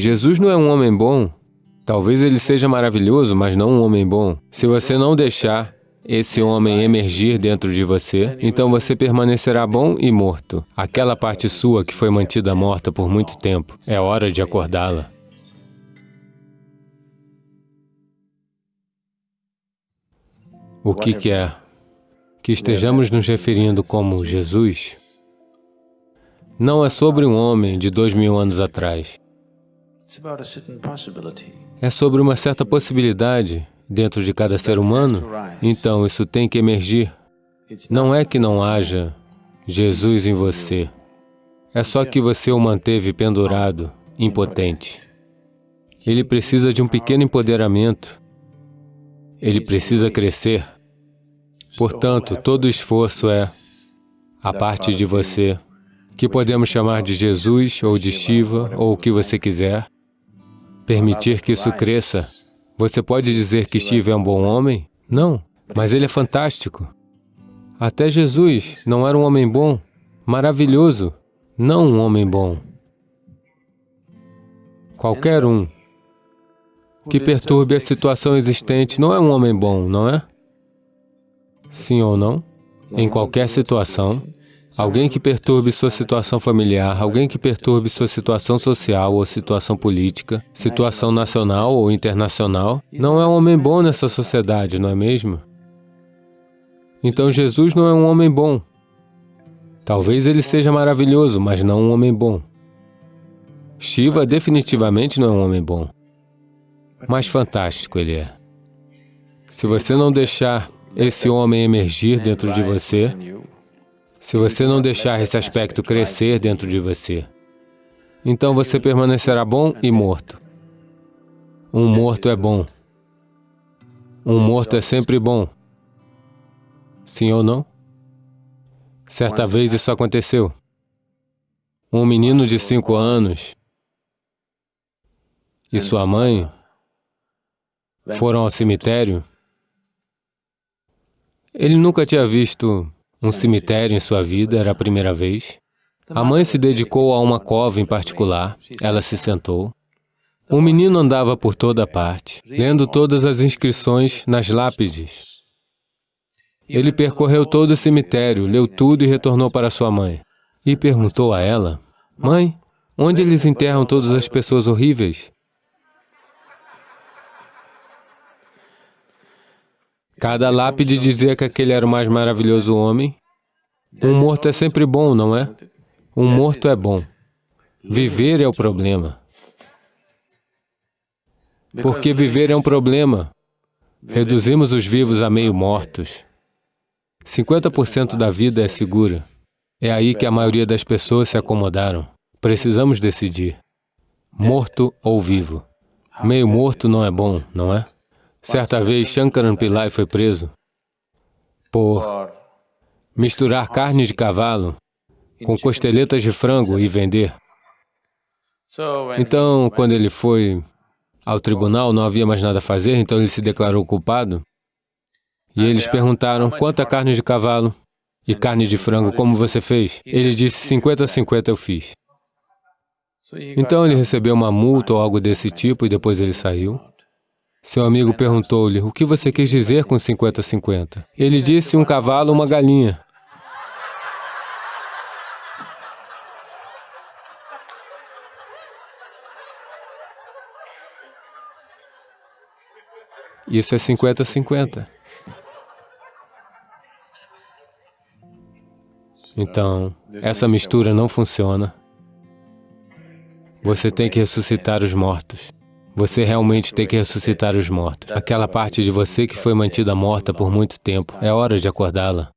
Jesus não é um homem bom. Talvez ele seja maravilhoso, mas não um homem bom. Se você não deixar esse homem emergir dentro de você, então você permanecerá bom e morto. Aquela parte sua que foi mantida morta por muito tempo, é hora de acordá-la. O que quer que estejamos nos referindo como Jesus não é sobre um homem de dois mil anos atrás. É sobre uma certa possibilidade dentro de cada ser humano, então isso tem que emergir. Não é que não haja Jesus em você, é só que você o manteve pendurado, impotente. Ele precisa de um pequeno empoderamento, ele precisa crescer. Portanto, todo esforço é a parte de você, que podemos chamar de Jesus ou de Shiva ou o que você quiser, permitir que isso cresça. você pode dizer que Shiva é um bom homem? Não, mas ele é fantástico. Até Jesus não era um homem bom, maravilhoso, não um homem bom. Qualquer um. Que perturbe a situação existente. Não é um homem bom, não é? Sim. Ou não? Em qualquer situação, Alguém que perturbe sua situação familiar, alguém que perturbe sua situação social ou situação política, situação nacional ou internacional, não é um homem bom nessa sociedade, não é mesmo? Então Jesus não é um homem bom. Talvez ele seja maravilhoso, mas não um homem bom. Shiva definitivamente não é um homem bom. Mas fantástico ele é. Se você não deixar esse homem emergir dentro de você, se você não deixar esse aspecto crescer dentro de você, então você permanecerá bom e morto. Um morto é bom. Um morto é sempre bom. Sim ou não? Certa vez isso aconteceu. Um menino de cinco anos e sua mãe foram ao cemitério. Ele nunca tinha visto um cemitério em sua vida, era a primeira vez. A mãe se dedicou a uma cova em particular, ela se sentou. O menino andava por toda parte, lendo todas as inscrições nas lápides. Ele percorreu todo o cemitério, leu tudo e retornou para sua mãe. E perguntou a ela, Mãe, onde eles enterram todas as pessoas horríveis? Cada lápide dizia que aquele era o mais maravilhoso homem. Um morto é sempre bom, não é? Um morto é bom. Viver é o problema. Porque viver é um problema. Reduzimos os vivos a meio mortos. 50% da vida é segura. É aí que a maioria das pessoas se acomodaram. Precisamos decidir. Morto ou vivo. Meio morto não é bom, não é? Certa vez, Shankaran Pillai foi preso por misturar carne de cavalo com costeletas de frango e vender. Então, quando ele foi ao tribunal, não havia mais nada a fazer, então ele se declarou culpado. E eles perguntaram, quanta carne de cavalo e carne de frango, como você fez? Ele disse, 50 a 50 eu fiz. Então ele recebeu uma multa ou algo desse tipo e depois ele saiu. Seu amigo perguntou-lhe, o que você quis dizer com 50-50? Ele disse, um cavalo, uma galinha. Isso é 50-50. Então, essa mistura não funciona. Você tem que ressuscitar os mortos. Você realmente tem que ressuscitar os mortos. Aquela parte de você que foi mantida morta por muito tempo, é hora de acordá-la.